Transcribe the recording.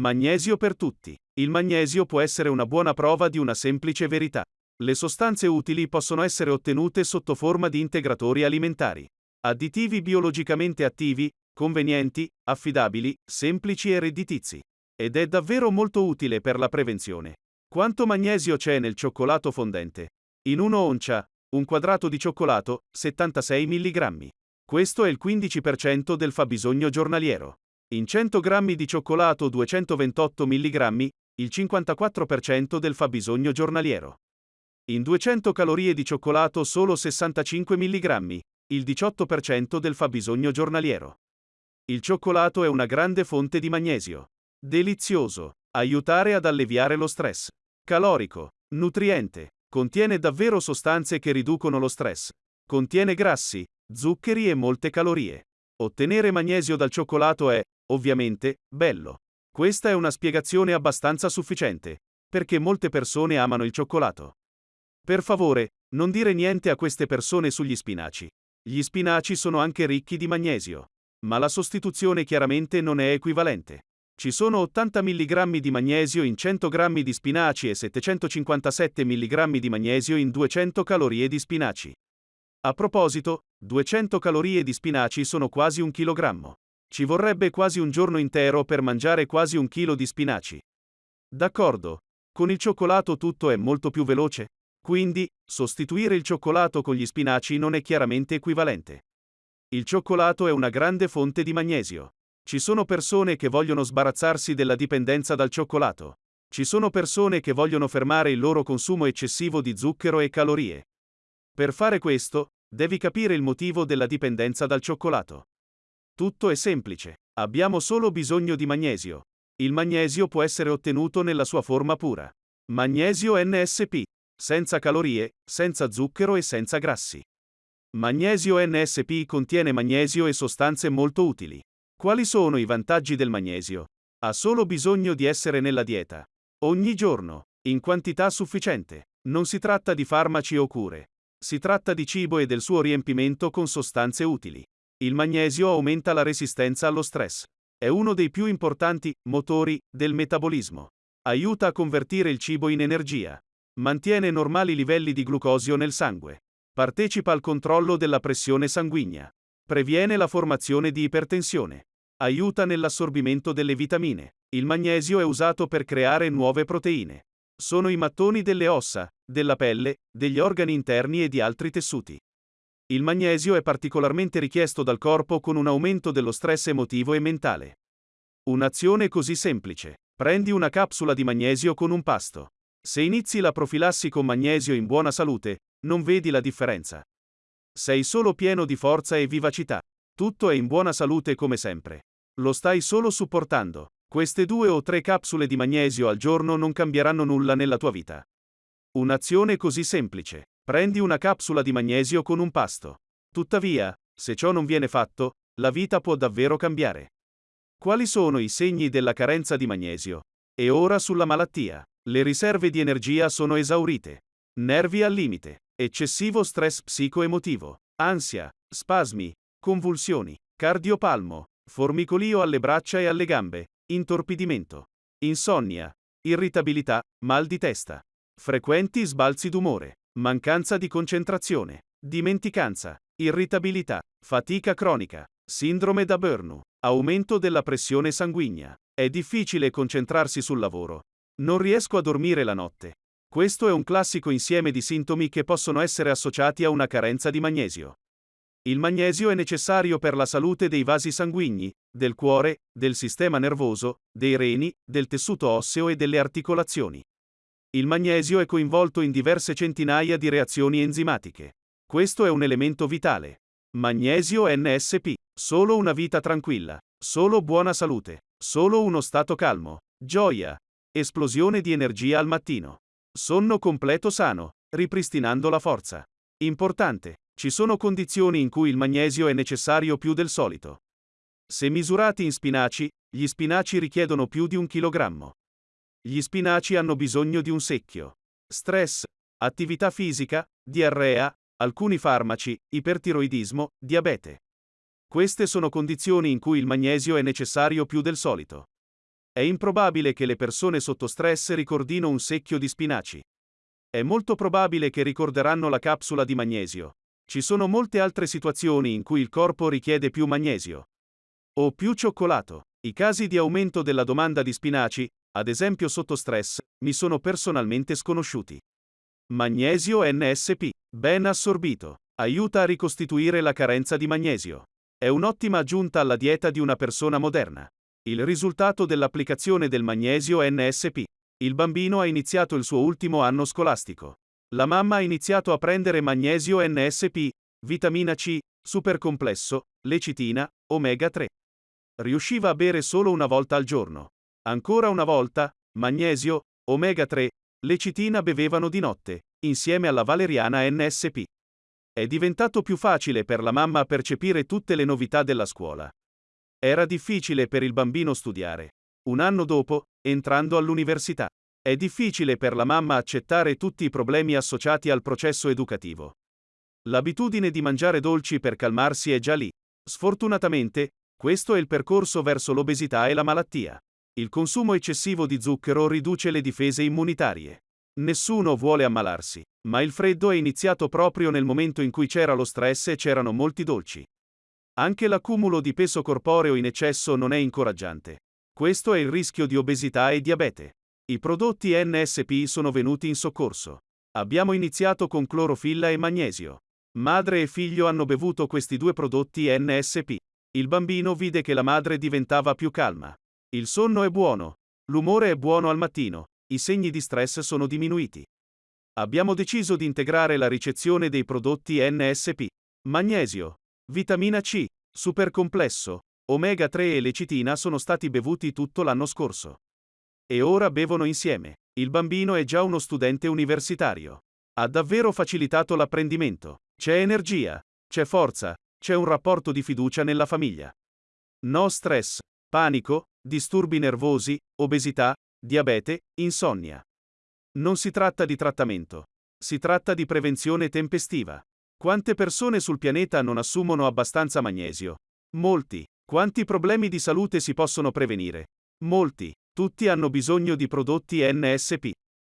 Magnesio per tutti. Il magnesio può essere una buona prova di una semplice verità. Le sostanze utili possono essere ottenute sotto forma di integratori alimentari. Additivi biologicamente attivi, convenienti, affidabili, semplici e redditizi. Ed è davvero molto utile per la prevenzione. Quanto magnesio c'è nel cioccolato fondente? In una oncia, un quadrato di cioccolato, 76 mg. Questo è il 15% del fabbisogno giornaliero. In 100 g di cioccolato 228 mg, il 54% del fabbisogno giornaliero. In 200 calorie di cioccolato solo 65 mg, il 18% del fabbisogno giornaliero. Il cioccolato è una grande fonte di magnesio. Delizioso. Aiutare ad alleviare lo stress. Calorico. Nutriente. Contiene davvero sostanze che riducono lo stress. Contiene grassi, zuccheri e molte calorie. Ottenere magnesio dal cioccolato è, ovviamente, bello. Questa è una spiegazione abbastanza sufficiente, perché molte persone amano il cioccolato. Per favore, non dire niente a queste persone sugli spinaci. Gli spinaci sono anche ricchi di magnesio. Ma la sostituzione chiaramente non è equivalente. Ci sono 80 mg di magnesio in 100 g di spinaci e 757 mg di magnesio in 200 calorie di spinaci. A proposito, 200 calorie di spinaci sono quasi un chilogrammo. Ci vorrebbe quasi un giorno intero per mangiare quasi un chilo di spinaci. D'accordo. Con il cioccolato tutto è molto più veloce? Quindi, sostituire il cioccolato con gli spinaci non è chiaramente equivalente. Il cioccolato è una grande fonte di magnesio. Ci sono persone che vogliono sbarazzarsi della dipendenza dal cioccolato. Ci sono persone che vogliono fermare il loro consumo eccessivo di zucchero e calorie. Per fare questo, devi capire il motivo della dipendenza dal cioccolato. Tutto è semplice. Abbiamo solo bisogno di magnesio. Il magnesio può essere ottenuto nella sua forma pura. Magnesio NSP. Senza calorie, senza zucchero e senza grassi. Magnesio NSP contiene magnesio e sostanze molto utili. Quali sono i vantaggi del magnesio? Ha solo bisogno di essere nella dieta. Ogni giorno. In quantità sufficiente. Non si tratta di farmaci o cure. Si tratta di cibo e del suo riempimento con sostanze utili. Il magnesio aumenta la resistenza allo stress. È uno dei più importanti motori del metabolismo. Aiuta a convertire il cibo in energia. Mantiene normali livelli di glucosio nel sangue. Partecipa al controllo della pressione sanguigna. Previene la formazione di ipertensione. Aiuta nell'assorbimento delle vitamine. Il magnesio è usato per creare nuove proteine. Sono i mattoni delle ossa, della pelle, degli organi interni e di altri tessuti. Il magnesio è particolarmente richiesto dal corpo con un aumento dello stress emotivo e mentale. Un'azione così semplice. Prendi una capsula di magnesio con un pasto. Se inizi la profilassi con magnesio in buona salute, non vedi la differenza. Sei solo pieno di forza e vivacità. Tutto è in buona salute come sempre. Lo stai solo supportando. Queste due o tre capsule di magnesio al giorno non cambieranno nulla nella tua vita. Un'azione così semplice. Prendi una capsula di magnesio con un pasto. Tuttavia, se ciò non viene fatto, la vita può davvero cambiare. Quali sono i segni della carenza di magnesio? E ora sulla malattia. Le riserve di energia sono esaurite. Nervi al limite. Eccessivo stress psicoemotivo. Ansia. Spasmi. Convulsioni. Cardiopalmo. Formicolio alle braccia e alle gambe. Intorpidimento. Insonnia. Irritabilità. Mal di testa. Frequenti sbalzi d'umore. Mancanza di concentrazione, dimenticanza, irritabilità, fatica cronica, sindrome da burnout, aumento della pressione sanguigna. È difficile concentrarsi sul lavoro. Non riesco a dormire la notte. Questo è un classico insieme di sintomi che possono essere associati a una carenza di magnesio. Il magnesio è necessario per la salute dei vasi sanguigni, del cuore, del sistema nervoso, dei reni, del tessuto osseo e delle articolazioni. Il magnesio è coinvolto in diverse centinaia di reazioni enzimatiche. Questo è un elemento vitale. Magnesio NSP. Solo una vita tranquilla. Solo buona salute. Solo uno stato calmo. Gioia. Esplosione di energia al mattino. Sonno completo sano, ripristinando la forza. Importante. Ci sono condizioni in cui il magnesio è necessario più del solito. Se misurati in spinaci, gli spinaci richiedono più di un chilogrammo. Gli spinaci hanno bisogno di un secchio. Stress, attività fisica, diarrea, alcuni farmaci, ipertiroidismo, diabete. Queste sono condizioni in cui il magnesio è necessario più del solito. È improbabile che le persone sotto stress ricordino un secchio di spinaci. È molto probabile che ricorderanno la capsula di magnesio. Ci sono molte altre situazioni in cui il corpo richiede più magnesio. O più cioccolato. I casi di aumento della domanda di spinaci, ad esempio sotto stress, mi sono personalmente sconosciuti. Magnesio NSP, ben assorbito, aiuta a ricostituire la carenza di magnesio. È un'ottima aggiunta alla dieta di una persona moderna. Il risultato dell'applicazione del magnesio NSP. Il bambino ha iniziato il suo ultimo anno scolastico. La mamma ha iniziato a prendere magnesio NSP, vitamina C, supercomplesso, lecitina, omega 3. Riusciva a bere solo una volta al giorno. Ancora una volta, magnesio, omega 3, lecitina bevevano di notte, insieme alla valeriana NSP. È diventato più facile per la mamma percepire tutte le novità della scuola. Era difficile per il bambino studiare. Un anno dopo, entrando all'università. È difficile per la mamma accettare tutti i problemi associati al processo educativo. L'abitudine di mangiare dolci per calmarsi è già lì. Sfortunatamente, questo è il percorso verso l'obesità e la malattia. Il consumo eccessivo di zucchero riduce le difese immunitarie. Nessuno vuole ammalarsi, ma il freddo è iniziato proprio nel momento in cui c'era lo stress e c'erano molti dolci. Anche l'accumulo di peso corporeo in eccesso non è incoraggiante. Questo è il rischio di obesità e diabete. I prodotti NSP sono venuti in soccorso. Abbiamo iniziato con clorofilla e magnesio. Madre e figlio hanno bevuto questi due prodotti NSP. Il bambino vide che la madre diventava più calma. Il sonno è buono. L'umore è buono al mattino. I segni di stress sono diminuiti. Abbiamo deciso di integrare la ricezione dei prodotti NSP. Magnesio, vitamina C, supercomplesso, omega 3 e lecitina sono stati bevuti tutto l'anno scorso. E ora bevono insieme. Il bambino è già uno studente universitario. Ha davvero facilitato l'apprendimento. C'è energia, c'è forza, c'è un rapporto di fiducia nella famiglia. No stress, panico, disturbi nervosi, obesità, diabete, insonnia. Non si tratta di trattamento. Si tratta di prevenzione tempestiva. Quante persone sul pianeta non assumono abbastanza magnesio? Molti. Quanti problemi di salute si possono prevenire? Molti. Tutti hanno bisogno di prodotti NSP.